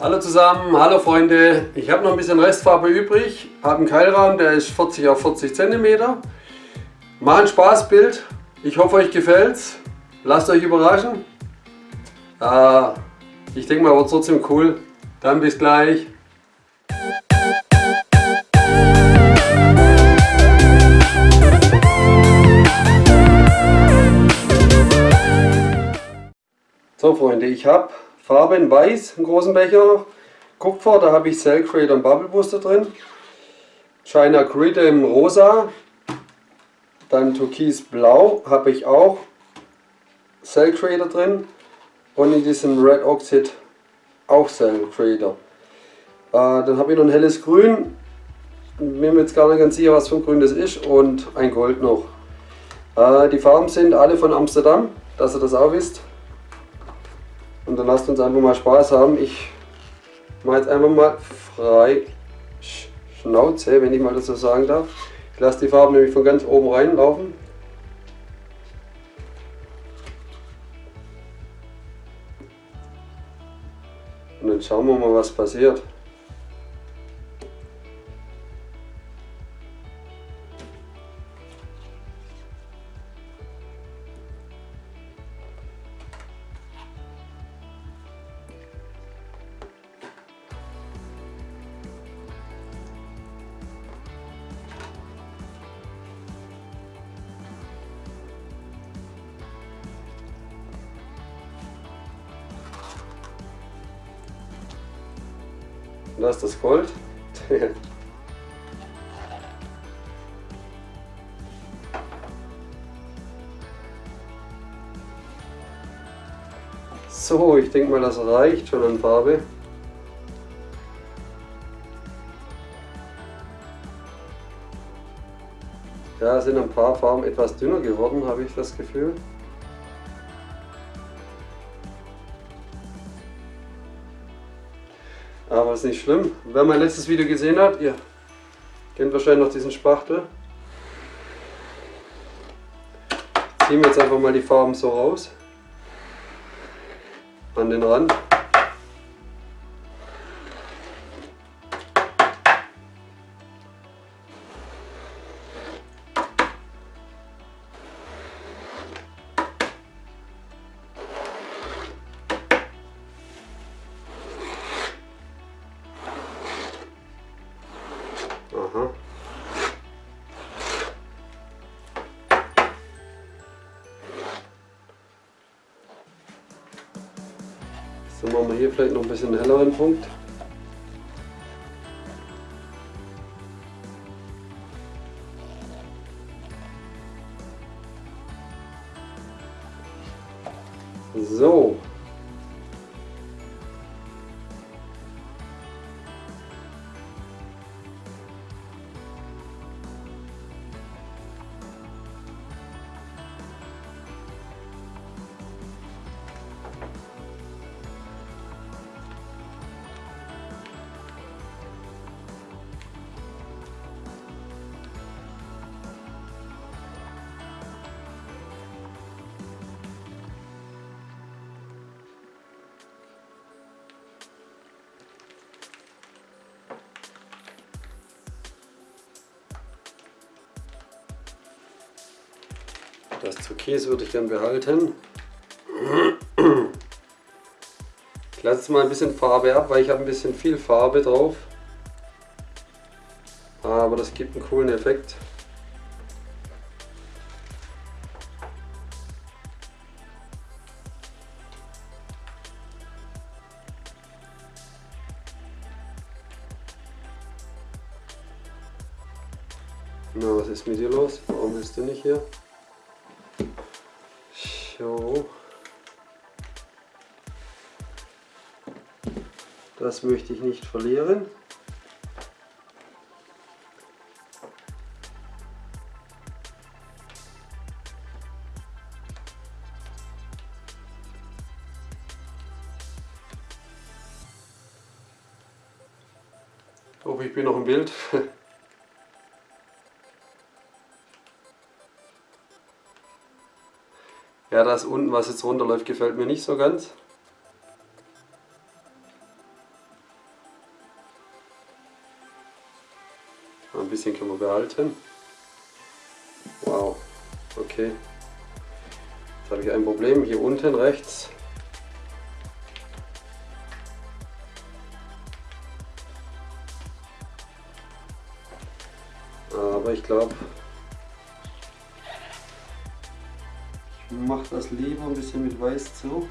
Hallo zusammen, hallo Freunde. Ich habe noch ein bisschen Restfarbe übrig, habe einen Keilrahmen, der ist 40 auf 40 cm. Mal ein Spaßbild. Ich hoffe euch gefällt's. Lasst euch überraschen. Äh, ich denke mal, wird trotzdem cool. Dann bis gleich. So Freunde, ich habe Farbe in Weiß, einen großen Becher, Kupfer, da habe ich Cell Creator und Bubble Booster drin, China Grid im Rosa, dann Türkis Blau habe ich auch. Cell Creator drin. Und in diesem Red Oxide auch Cell Creator. Äh, dann habe ich noch ein helles Grün, bin mir jetzt gar nicht ganz sicher was für ein Grün das ist. Und ein Gold noch. Äh, die Farben sind alle von Amsterdam, dass ihr das auch wisst. Dann lasst uns einfach mal Spaß haben. Ich mache jetzt einfach mal frei Schnauze, wenn ich mal das so sagen darf. Ich lasse die Farben nämlich von ganz oben reinlaufen. Und dann schauen wir mal, was passiert. Da ist das Gold. so, ich denke mal, das reicht schon an Farbe. Ja, sind ein paar Farben etwas dünner geworden, habe ich das Gefühl. Aber ist nicht schlimm. Wer mein letztes Video gesehen hat, ihr kennt wahrscheinlich noch diesen Spachtel. Ziehen wir jetzt einfach mal die Farben so raus. An den Rand. Machen wir hier vielleicht noch ein bisschen helleren Punkt. So. Das Türkis würde ich gern behalten. Ich lasse jetzt mal ein bisschen Farbe ab, weil ich habe ein bisschen viel Farbe drauf. Aber das gibt einen coolen Effekt. Na, was ist mit dir los? Warum bist du nicht hier? So. Das möchte ich nicht verlieren. Ich hoffe, ich bin noch im Bild. Ja, das unten, was jetzt runterläuft, gefällt mir nicht so ganz. Ein bisschen können wir behalten. Wow, okay. Jetzt habe ich ein Problem, hier unten rechts. Aber ich glaube, mache das lieber ein bisschen mit Weiß zu.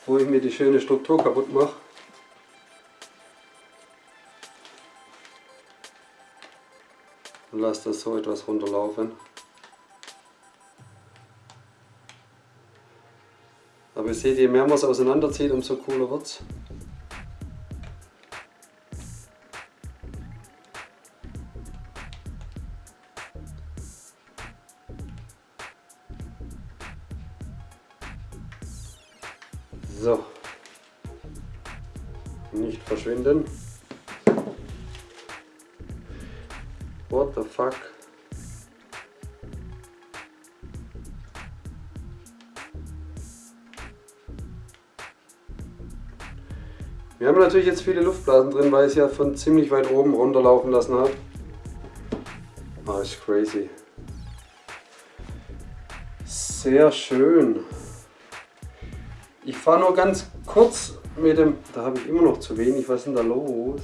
Bevor ich mir die schöne Struktur kaputt mache. Und lasse das so etwas runterlaufen. Aber ihr seht, je mehr man es auseinanderzieht, umso cooler wird es. So. Nicht verschwinden. What the fuck? Wir haben natürlich jetzt viele Luftblasen drin, weil es ja von ziemlich weit oben runterlaufen lassen hat. Ah, ist crazy. Sehr schön. Ich fahre nur ganz kurz mit dem... Da habe ich immer noch zu wenig. Was ist denn da los?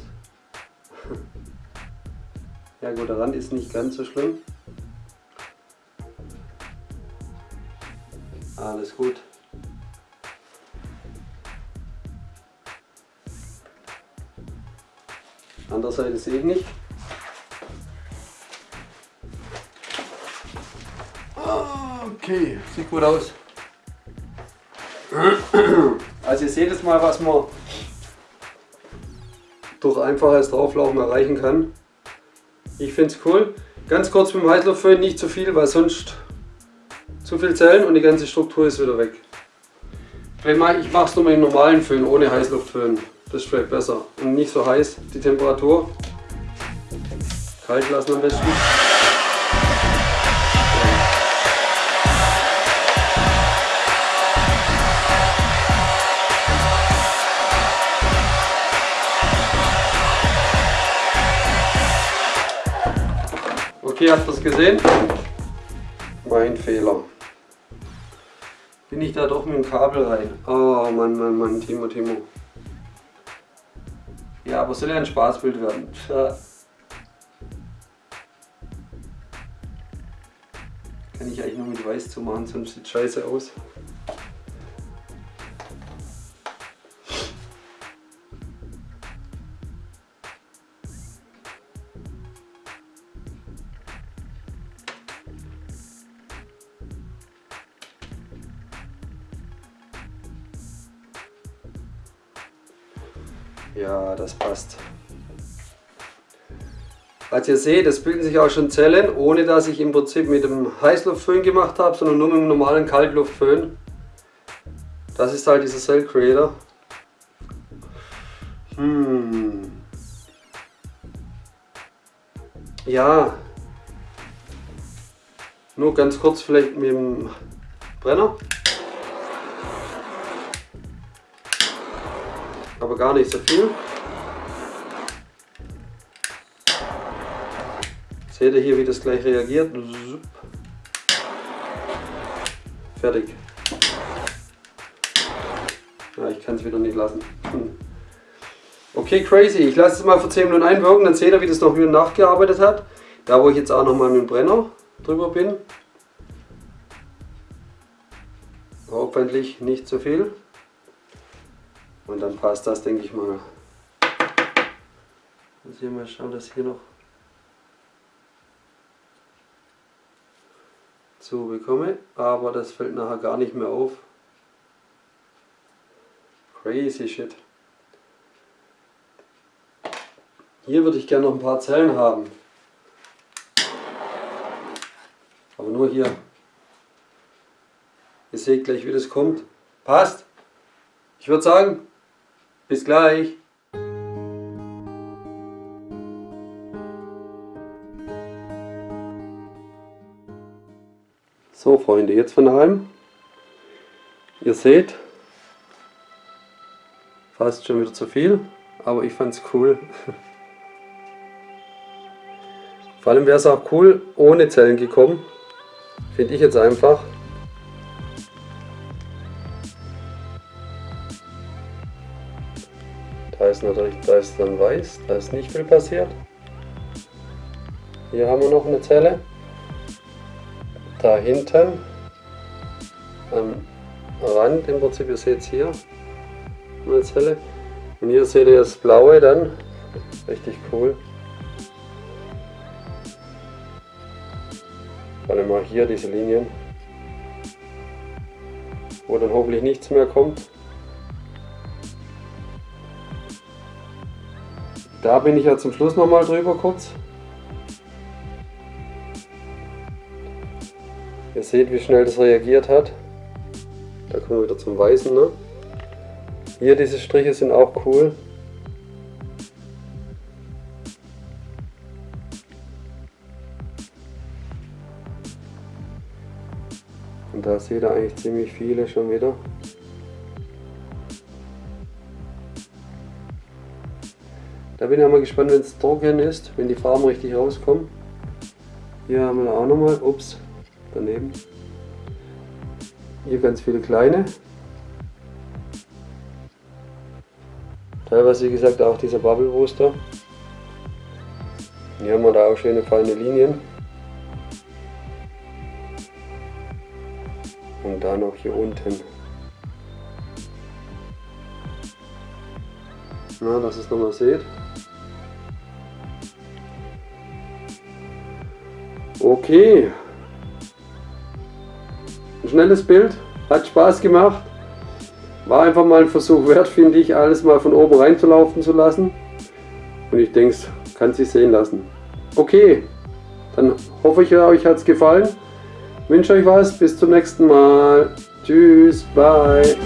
Ja gut, der Rand ist nicht ganz so schlimm. Alles gut. Andere Seite sehe ich nicht. Okay, sieht gut aus. Also ihr seht jetzt mal, was man durch einfaches Drauflaufen erreichen kann. Ich finde es cool. Ganz kurz mit dem Heißluftföhn, nicht zu viel, weil sonst zu viel Zellen und die ganze Struktur ist wieder weg. Ich mache es nur mit dem normalen Föhn, ohne Heißluftföhn. Das ist vielleicht besser. Und nicht so heiß, die Temperatur. Kalt lassen am besten. Okay, habt ihr es gesehen? Mein Fehler. Bin ich da doch mit dem Kabel rein. Oh Mann, Mann, Mann, Timo, Timo. Ja, aber soll ja ein Spaßbild werden. Ja. Kann ich eigentlich nur mit Weiß zu machen, sonst sieht scheiße aus. Ja, das passt. Als ihr seht, es bilden sich auch schon Zellen, ohne dass ich im Prinzip mit dem Heißluftföhn gemacht habe, sondern nur mit dem normalen Kaltluftföhn. Das ist halt dieser Cell Creator. Hm. Ja. Nur ganz kurz vielleicht mit dem Brenner. Aber gar nicht so viel. Seht ihr hier, wie das gleich reagiert? Fertig. Ja, ich kann es wieder nicht lassen. Hm. Okay, crazy. Ich lasse es mal für 10 Minuten einwirken, dann seht ihr, wie das noch wieder nachgearbeitet hat. Da, wo ich jetzt auch noch mal mit dem Brenner drüber bin. Hoffentlich nicht zu viel. Und dann passt das, denke ich mal. Muss hier mal schauen, dass hier noch zu bekomme, aber das fällt nachher gar nicht mehr auf. Crazy shit. Hier würde ich gerne noch ein paar Zellen haben. Aber nur hier. Ihr seht gleich, wie das kommt. Passt. Ich würde sagen, bis gleich. So Freunde, jetzt von daheim. Ihr seht, fast schon wieder zu viel, aber ich fand es cool. Vor allem wäre es auch cool ohne Zellen gekommen. Finde ich jetzt einfach. Da ist natürlich, da ist dann weiß, da ist nicht viel passiert. Hier haben wir noch eine Zelle. Da hinten am Rand im Prinzip, ihr seht es hier, eine Zelle. Und hier seht ihr das blaue dann, richtig cool. Vor allem mal hier diese Linien, wo dann hoffentlich nichts mehr kommt. Da bin ich ja zum Schluss nochmal drüber kurz. Ihr seht, wie schnell das reagiert hat. Da kommen wir wieder zum Weißen. Ne? Hier diese Striche sind auch cool. Und da seht ihr eigentlich ziemlich viele schon wieder. Da bin ich mal gespannt, wenn es trocken ist, wenn die Farben richtig rauskommen. Hier haben wir auch nochmal, ups, daneben. Hier ganz viele kleine. Teilweise wie gesagt auch dieser Bubble Booster. Hier haben wir da auch schöne feine Linien. Und da noch hier unten. Na, dass ihr es nochmal seht. Okay. Ein schnelles Bild, hat Spaß gemacht. War einfach mal ein Versuch wert, finde ich, alles mal von oben reinzulaufen zu lassen. Und ich denke, es kann sich sehen lassen. Okay, dann hoffe ich, euch hat es gefallen. Wünsche euch was, bis zum nächsten Mal. Tschüss, bye.